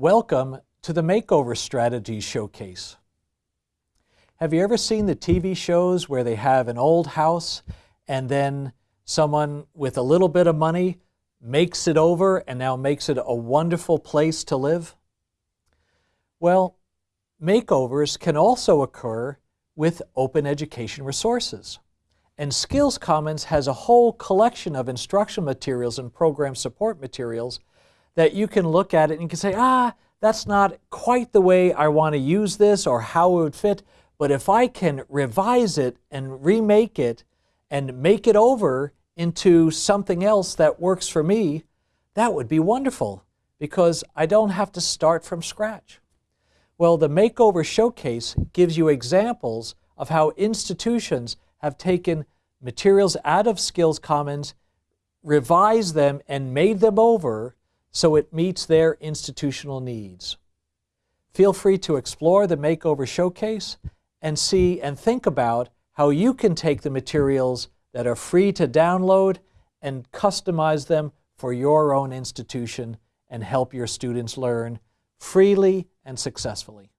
Welcome to the Makeover Strategies Showcase. Have you ever seen the TV shows where they have an old house and then someone with a little bit of money makes it over and now makes it a wonderful place to live? Well, makeovers can also occur with open education resources. And Skills Commons has a whole collection of instruction materials and program support materials that you can look at it and you can say, ah, that's not quite the way I want to use this or how it would fit. But if I can revise it and remake it and make it over into something else that works for me, that would be wonderful because I don't have to start from scratch. Well, the Makeover Showcase gives you examples of how institutions have taken materials out of Skills Commons, revised them, and made them over so it meets their institutional needs. Feel free to explore the Makeover Showcase and see and think about how you can take the materials that are free to download and customize them for your own institution and help your students learn freely and successfully.